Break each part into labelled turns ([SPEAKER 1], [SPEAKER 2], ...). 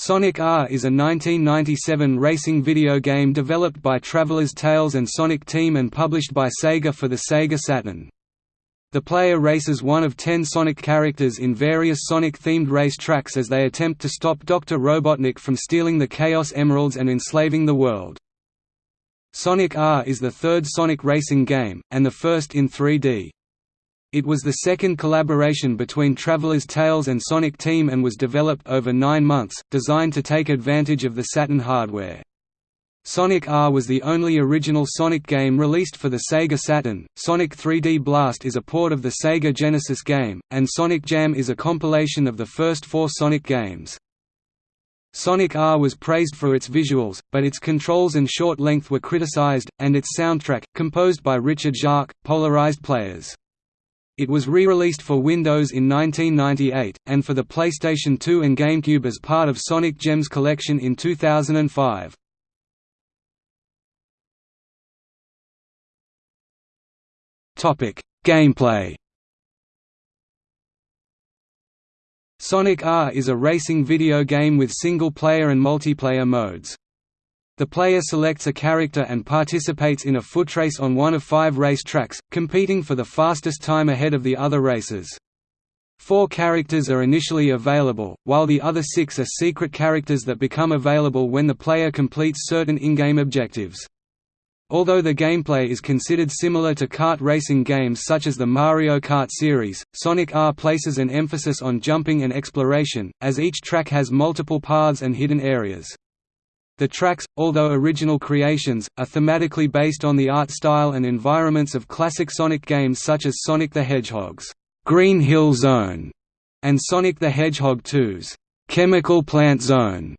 [SPEAKER 1] Sonic R is a 1997 racing video game developed by Traveller's Tales and Sonic Team and published by Sega for the Sega Saturn. The player races one of ten Sonic characters in various Sonic-themed race tracks as they attempt to stop Dr. Robotnik from stealing the Chaos Emeralds and enslaving the world. Sonic R is the third Sonic racing game, and the first in 3D. It was the second collaboration between Traveller's Tales and Sonic Team and was developed over nine months, designed to take advantage of the Saturn hardware. Sonic R was the only original Sonic game released for the Sega Saturn. Sonic 3D Blast is a port of the Sega Genesis game, and Sonic Jam is a compilation of the first four Sonic games. Sonic R was praised for its visuals, but its controls and short length were criticized, and its soundtrack, composed by Richard Jacques, polarized players. It was re-released for Windows in 1998, and for the PlayStation 2 and GameCube as part of Sonic Gems collection in 2005. Gameplay Sonic R is a racing video game with single-player and multiplayer modes. The player selects a character and participates in a footrace on one of five race tracks, competing for the fastest time ahead of the other racers. Four characters are initially available, while the other six are secret characters that become available when the player completes certain in-game objectives. Although the gameplay is considered similar to kart racing games such as the Mario Kart series, Sonic R places an emphasis on jumping and exploration, as each track has multiple paths and hidden areas. The tracks, although original creations, are thematically based on the art style and environments of classic Sonic games such as Sonic the Hedgehog's Green Hill Zone and Sonic the Hedgehog 2's Chemical Plant Zone.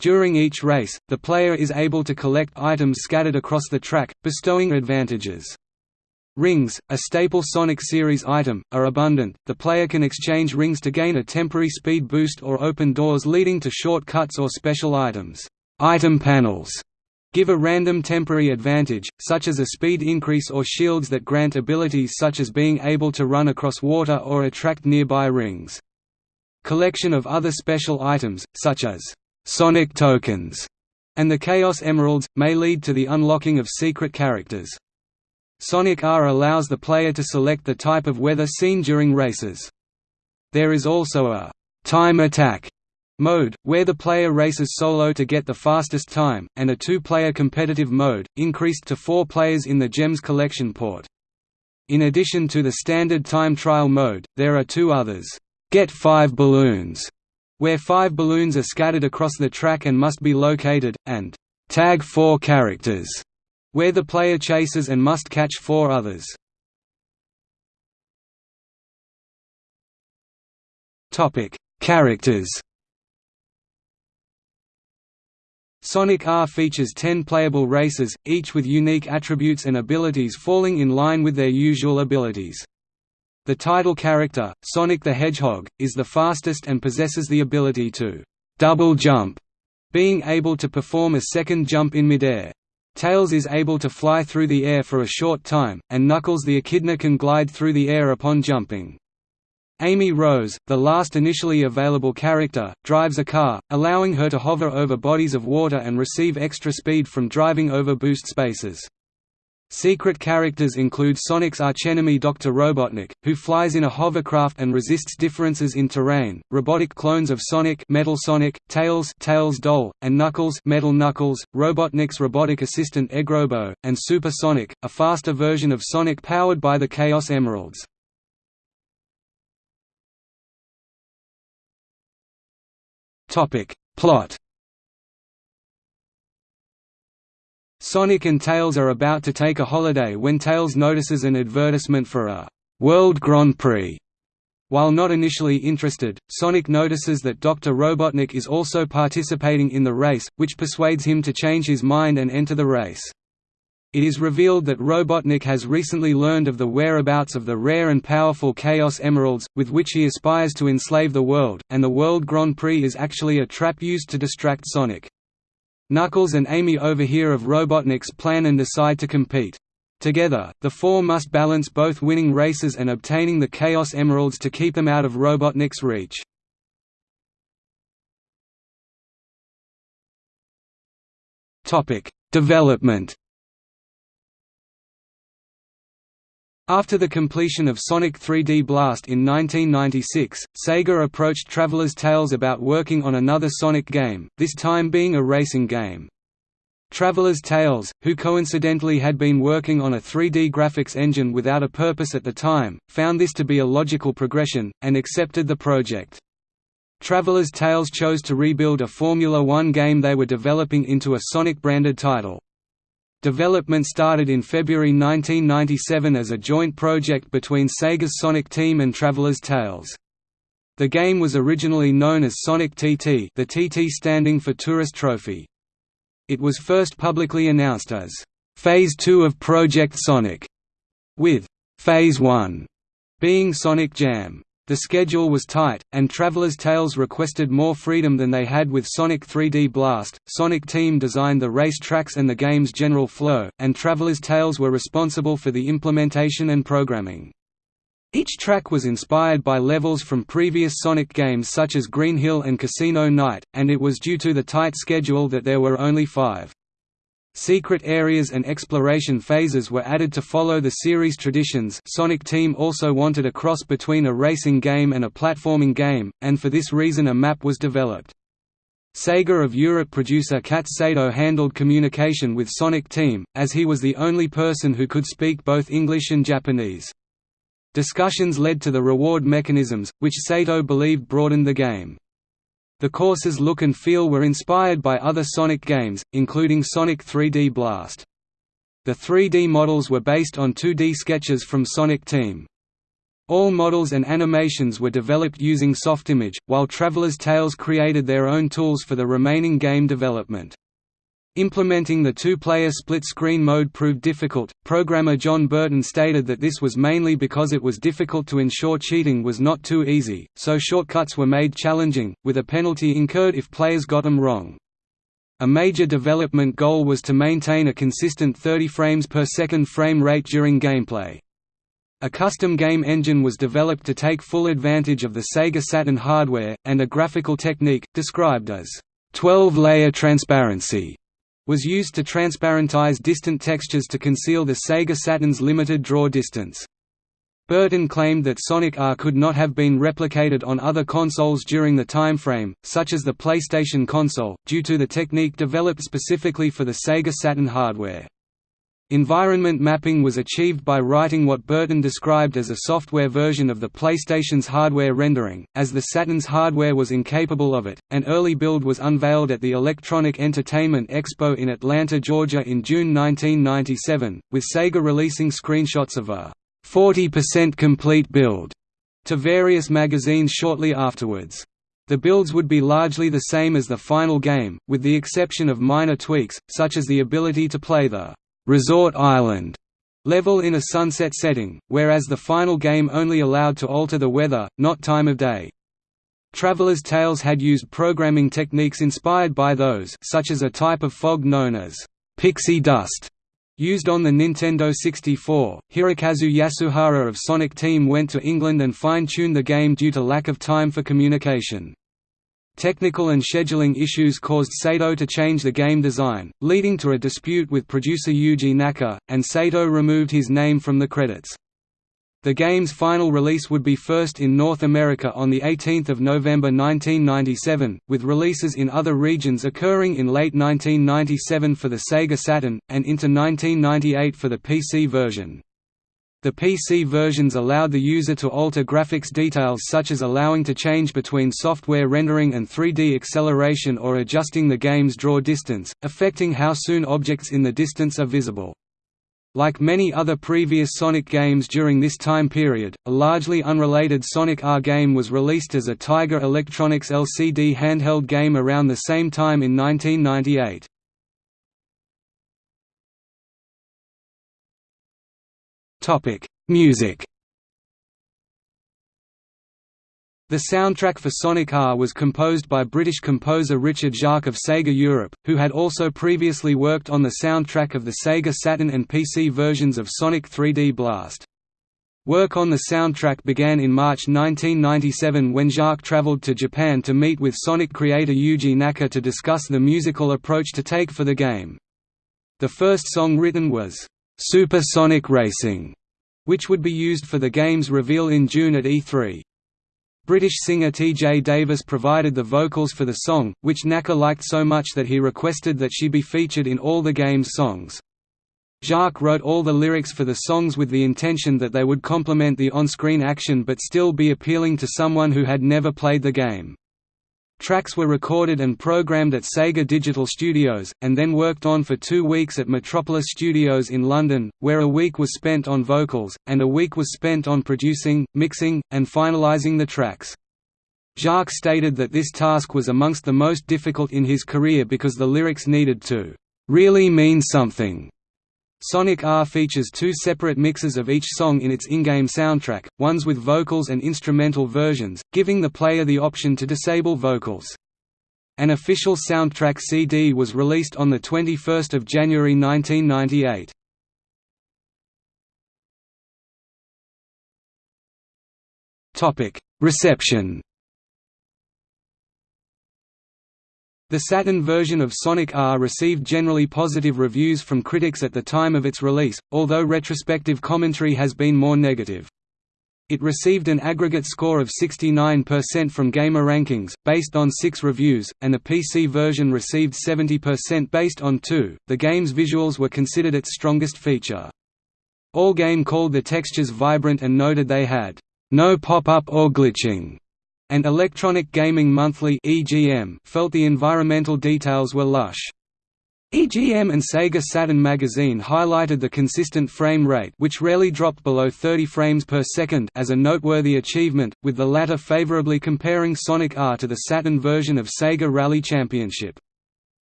[SPEAKER 1] During each race, the player is able to collect items scattered across the track, bestowing advantages. Rings, a staple Sonic series item, are abundant. The player can exchange rings to gain a temporary speed boost or open doors leading to shortcuts or special items. Item panels give a random temporary advantage, such as a speed increase or shields that grant abilities such as being able to run across water or attract nearby rings. Collection of other special items, such as «Sonic tokens» and the Chaos Emeralds, may lead to the unlocking of secret characters. Sonic R allows the player to select the type of weather seen during races. There is also a «time attack» mode, where the player races solo to get the fastest time, and a two-player competitive mode, increased to four players in the Gems collection port. In addition to the standard time trial mode, there are two others, Get 5 Balloons, where five balloons are scattered across the track and must be located, and Tag 4 Characters, where the player chases and must catch four others. Characters Sonic R features 10 playable races, each with unique attributes and abilities falling in line with their usual abilities. The title character, Sonic the Hedgehog, is the fastest and possesses the ability to double jump, being able to perform a second jump in midair. Tails is able to fly through the air for a short time, and Knuckles the Echidna can glide through the air upon jumping. Amy Rose, the last initially available character, drives a car, allowing her to hover over bodies of water and receive extra speed from driving over boost spaces. Secret characters include Sonic's archenemy Dr. Robotnik, who flies in a hovercraft and resists differences in terrain, robotic clones of Sonic Metal Sonic, Tails Tails Doll, and Knuckles Metal Knuckles, Robotnik's robotic assistant Eggrobo, and Super Sonic, a faster version of Sonic powered by the Chaos Emeralds. Topic. Plot Sonic and Tails are about to take a holiday when Tails notices an advertisement for a «World Grand Prix». While not initially interested, Sonic notices that Dr. Robotnik is also participating in the race, which persuades him to change his mind and enter the race. It is revealed that Robotnik has recently learned of the whereabouts of the rare and powerful Chaos Emeralds, with which he aspires to enslave the world, and the World Grand Prix is actually a trap used to distract Sonic. Knuckles and Amy overhear of Robotnik's plan and decide to compete. Together, the four must balance both winning races and obtaining the Chaos Emeralds to keep them out of Robotnik's reach. Development After the completion of Sonic 3D Blast in 1996, Sega approached Traveller's Tales about working on another Sonic game, this time being a racing game. Traveller's Tales, who coincidentally had been working on a 3D graphics engine without a purpose at the time, found this to be a logical progression, and accepted the project. Traveller's Tales chose to rebuild a Formula One game they were developing into a Sonic-branded title. Development started in February 1997 as a joint project between Sega's Sonic Team and Traveller's Tales. The game was originally known as Sonic TT the TT standing for Tourist Trophy. It was first publicly announced as, "...Phase 2 of Project Sonic", with "...Phase 1", being Sonic Jam. The schedule was tight, and Traveller's Tales requested more freedom than they had with Sonic 3D Blast. Sonic Team designed the race tracks and the game's general flow, and Traveller's Tales were responsible for the implementation and programming. Each track was inspired by levels from previous Sonic games such as Green Hill and Casino Night, and it was due to the tight schedule that there were only five. Secret areas and exploration phases were added to follow the series traditions Sonic Team also wanted a cross between a racing game and a platforming game, and for this reason a map was developed. Sega of Europe producer Kat Sato handled communication with Sonic Team, as he was the only person who could speak both English and Japanese. Discussions led to the reward mechanisms, which Sato believed broadened the game. The course's look and feel were inspired by other Sonic games, including Sonic 3D Blast. The 3D models were based on 2D sketches from Sonic Team. All models and animations were developed using Softimage, while Traveller's Tales created their own tools for the remaining game development. Implementing the two-player split-screen mode proved difficult. Programmer John Burton stated that this was mainly because it was difficult to ensure cheating was not too easy, so shortcuts were made challenging, with a penalty incurred if players got them wrong. A major development goal was to maintain a consistent 30 frames per second frame rate during gameplay. A custom game engine was developed to take full advantage of the Sega Saturn hardware, and a graphical technique, described as 12-layer transparency, was used to transparentize distant textures to conceal the Sega Saturn's limited draw distance. Burton claimed that Sonic R could not have been replicated on other consoles during the timeframe, such as the PlayStation console, due to the technique developed specifically for the Sega Saturn hardware. Environment mapping was achieved by writing what Burton described as a software version of the PlayStation's hardware rendering, as the Saturn's hardware was incapable of it. An early build was unveiled at the Electronic Entertainment Expo in Atlanta, Georgia in June 1997, with Sega releasing screenshots of a 40% complete build to various magazines shortly afterwards. The builds would be largely the same as the final game, with the exception of minor tweaks, such as the ability to play the Resort Island level in a sunset setting, whereas the final game only allowed to alter the weather, not time of day. Traveller's Tales had used programming techniques inspired by those such as a type of fog known as pixie dust used on the Nintendo 64. Hirokazu Yasuhara of Sonic Team went to England and fine-tuned the game due to lack of time for communication. Technical and scheduling issues caused Sato to change the game design, leading to a dispute with producer Yuji Naka, and Sato removed his name from the credits. The game's final release would be first in North America on 18 November 1997, with releases in other regions occurring in late 1997 for the Sega Saturn, and into 1998 for the PC version. The PC versions allowed the user to alter graphics details such as allowing to change between software rendering and 3D acceleration or adjusting the game's draw distance, affecting how soon objects in the distance are visible. Like many other previous Sonic games during this time period, a largely unrelated Sonic R game was released as a Tiger Electronics LCD handheld game around the same time in 1998. Topic: Music. The soundtrack for Sonic R was composed by British composer Richard Jacques of Sega Europe, who had also previously worked on the soundtrack of the Sega Saturn and PC versions of Sonic 3D Blast. Work on the soundtrack began in March 1997 when Jacques traveled to Japan to meet with Sonic creator Yuji Naka to discuss the musical approach to take for the game. The first song written was, "'Super Sonic Racing", which would be used for the game's reveal in June at E3. British singer T.J. Davis provided the vocals for the song, which Naka liked so much that he requested that she be featured in all the game's songs. Jacques wrote all the lyrics for the songs with the intention that they would complement the on-screen action but still be appealing to someone who had never played the game. Tracks were recorded and programmed at Sega Digital Studios, and then worked on for two weeks at Metropolis Studios in London, where a week was spent on vocals, and a week was spent on producing, mixing, and finalising the tracks. Jacques stated that this task was amongst the most difficult in his career because the lyrics needed to really mean something Sonic R features two separate mixes of each song in its in-game soundtrack, ones with vocals and instrumental versions, giving the player the option to disable vocals. An official soundtrack CD was released on 21 January 1998. Reception The Saturn version of Sonic R received generally positive reviews from critics at the time of its release, although retrospective commentary has been more negative. It received an aggregate score of 69% from GamerRankings, based on six reviews, and the PC version received 70% based on two. The game's visuals were considered its strongest feature. Allgame called the textures vibrant and noted they had no pop-up or glitching and Electronic Gaming Monthly felt the environmental details were lush. EGM and Sega Saturn magazine highlighted the consistent frame rate which rarely dropped below 30 frames per second as a noteworthy achievement, with the latter favorably comparing Sonic R to the Saturn version of Sega Rally Championship.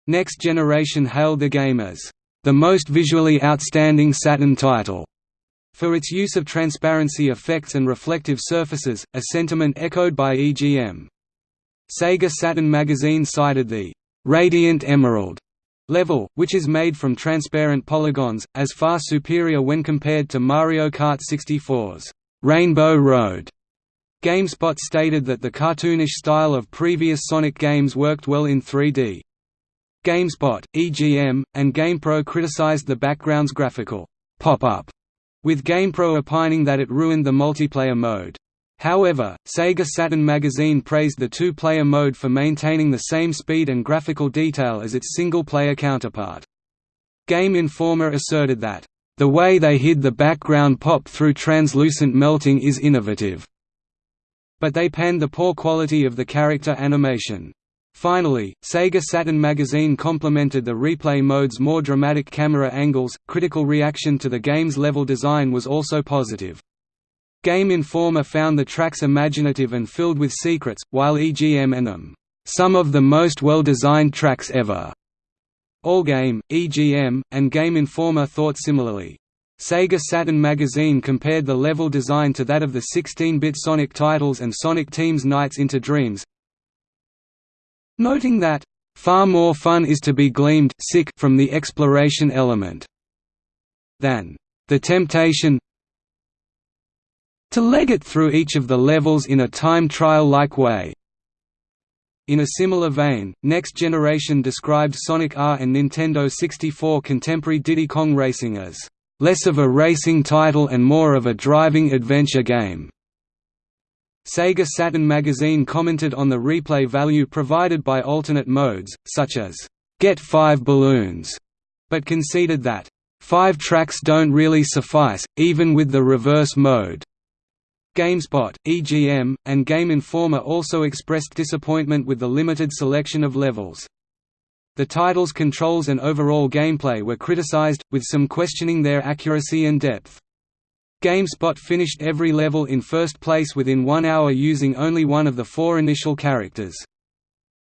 [SPEAKER 1] Next Generation hailed the game as, "...the most visually outstanding Saturn title." For its use of transparency effects and reflective surfaces, a sentiment echoed by EGM. Sega Saturn magazine cited the «Radiant Emerald» level, which is made from transparent polygons, as far superior when compared to Mario Kart 64's «Rainbow Road». GameSpot stated that the cartoonish style of previous Sonic games worked well in 3D. GameSpot, EGM, and GamePro criticized the background's graphical pop-up with GamePro opining that it ruined the multiplayer mode. However, Sega Saturn magazine praised the two-player mode for maintaining the same speed and graphical detail as its single-player counterpart. Game Informer asserted that, "...the way they hid the background pop through translucent melting is innovative." But they panned the poor quality of the character animation. Finally, Sega Saturn magazine complimented the replay mode's more dramatic camera angles. Critical reaction to the game's level design was also positive. Game Informer found the tracks imaginative and filled with secrets, while EGM and them, some of the most well-designed tracks ever. Allgame, EGM, and Game Informer thought similarly. Sega Saturn magazine compared the level design to that of the 16-bit Sonic titles and Sonic Team's Nights into Dreams, noting that, "...far more fun is to be gleaned sick from the exploration element than the temptation to leg it through each of the levels in a time trial-like way." In a similar vein, Next Generation described Sonic R and Nintendo 64 contemporary Diddy Kong Racing as, "...less of a racing title and more of a driving adventure game." Sega Saturn magazine commented on the replay value provided by alternate modes, such as, "'Get 5 balloons", but conceded that, five tracks don't really suffice, even with the reverse mode." GameSpot, EGM, and Game Informer also expressed disappointment with the limited selection of levels. The title's controls and overall gameplay were criticized, with some questioning their accuracy and depth. GameSpot finished every level in first place within one hour using only one of the four initial characters.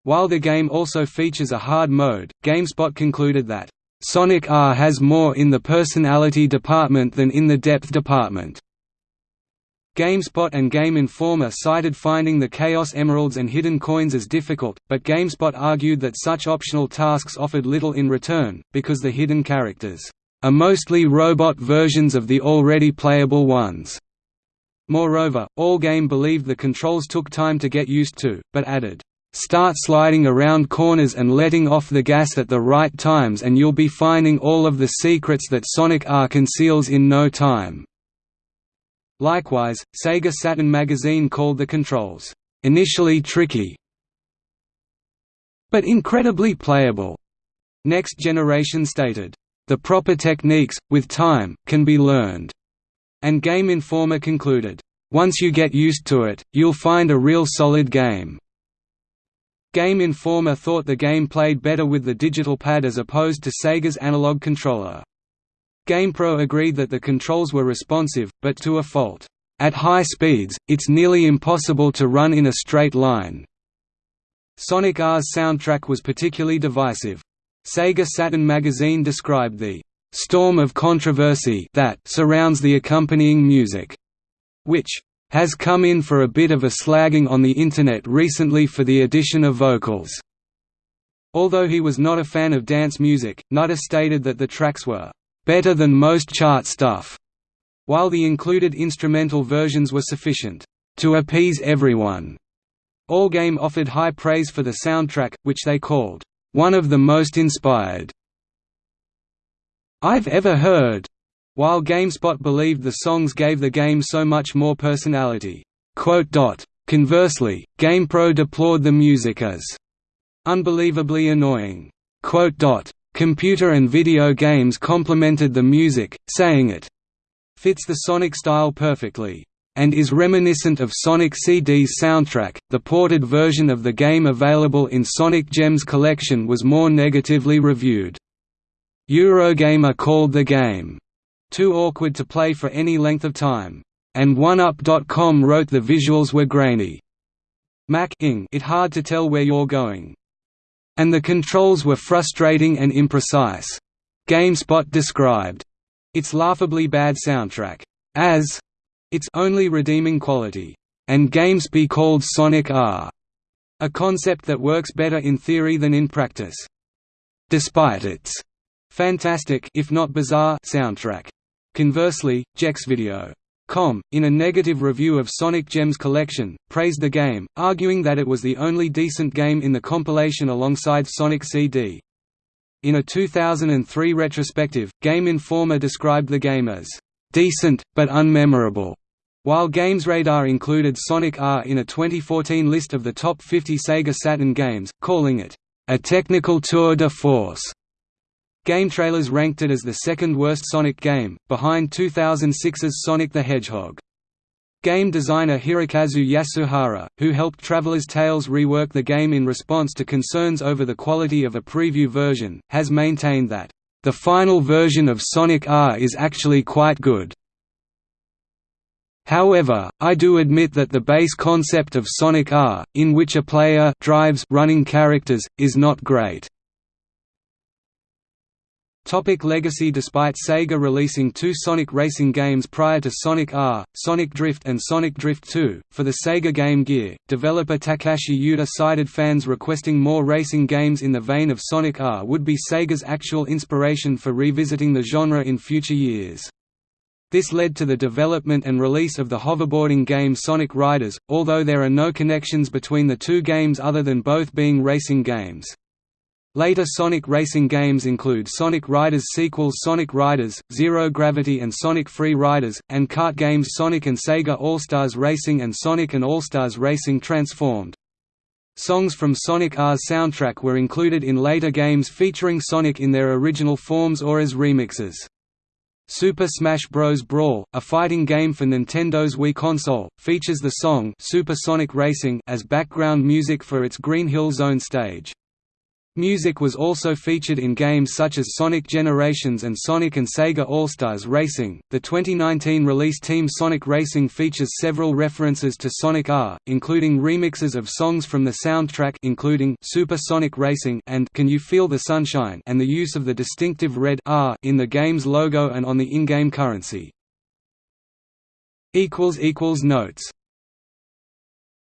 [SPEAKER 1] While the game also features a hard mode, GameSpot concluded that, "...Sonic R has more in the personality department than in the depth department." GameSpot and Game Informer cited finding the Chaos Emeralds and hidden coins as difficult, but GameSpot argued that such optional tasks offered little in return, because the hidden characters are mostly robot versions of the already playable ones. Moreover, Allgame believed the controls took time to get used to, but added, "...start sliding around corners and letting off the gas at the right times and you'll be finding all of the secrets that Sonic R conceals in no time." Likewise, Sega Saturn magazine called the controls, "...initially tricky but incredibly playable." Next Generation stated, "...the proper techniques, with time, can be learned." And Game Informer concluded, "...once you get used to it, you'll find a real solid game." Game Informer thought the game played better with the digital pad as opposed to Sega's analog controller. GamePro agreed that the controls were responsive, but to a fault. At high speeds, it's nearly impossible to run in a straight line. Sonic R's soundtrack was particularly divisive. Sega Saturn magazine described the storm of controversy that surrounds the accompanying music, which has come in for a bit of a slagging on the Internet recently for the addition of vocals. Although he was not a fan of dance music, Nutter stated that the tracks were better than most chart stuff, while the included instrumental versions were sufficient to appease everyone. Allgame offered high praise for the soundtrack, which they called one of the most inspired I've ever heard, while GameSpot believed the songs gave the game so much more personality. Conversely, GamePro deplored the music as unbelievably annoying. Computer and video games complemented the music, saying it fits the Sonic style perfectly and is reminiscent of Sonic CD's soundtrack. The ported version of the game available in Sonic Gems collection was more negatively reviewed. Eurogamer called the game too awkward to play for any length of time, and OneUp.com wrote the visuals were grainy. Mac it hard to tell where you're going. And the controls were frustrating and imprecise. GameSpot described its laughably bad soundtrack as its only redeeming quality, and games be called Sonic R, a concept that works better in theory than in practice. Despite its fantastic if not bizarre soundtrack. Conversely, GexVideo.com, in a negative review of Sonic Gems collection, praised the game, arguing that it was the only decent game in the compilation alongside Sonic CD. In a 2003 retrospective, Game Informer described the game as decent, but unmemorable. While GamesRadar included Sonic R in a 2014 list of the top 50 Sega Saturn games, calling it a technical tour de force. GameTrailers ranked it as the second worst Sonic game, behind 2006's Sonic the Hedgehog. Game designer Hirokazu Yasuhara, who helped Traveller's Tales rework the game in response to concerns over the quality of a preview version, has maintained that, "...the final version of Sonic R is actually quite good." However, I do admit that the base concept of Sonic R, in which a player drives running characters, is not great. Topic legacy Despite Sega releasing two Sonic racing games prior to Sonic R, Sonic Drift and Sonic Drift 2, for the Sega Game Gear, developer Takashi Iizuka cited fans requesting more racing games in the vein of Sonic R would be Sega's actual inspiration for revisiting the genre in future years. This led to the development and release of the hoverboarding game Sonic Riders, although there are no connections between the two games other than both being racing games. Later Sonic racing games include Sonic Riders sequels Sonic Riders, Zero Gravity and Sonic Free Riders, and kart games Sonic and Sega All-Stars Racing and Sonic and All-Stars Racing Transformed. Songs from Sonic R's soundtrack were included in later games featuring Sonic in their original forms or as remixes. Super Smash Bros. Brawl, a fighting game for Nintendo's Wii console, features the song Super Sonic Racing as background music for its Green Hill Zone stage. Music was also featured in games such as Sonic Generations and Sonic and Sega All-Stars Racing. The 2019 release Team Sonic Racing features several references to Sonic R, including remixes of songs from the soundtrack including Super Sonic Racing and Can You Feel the Sunshine and the use of the distinctive red R in the game's logo and on the in-game currency. equals equals notes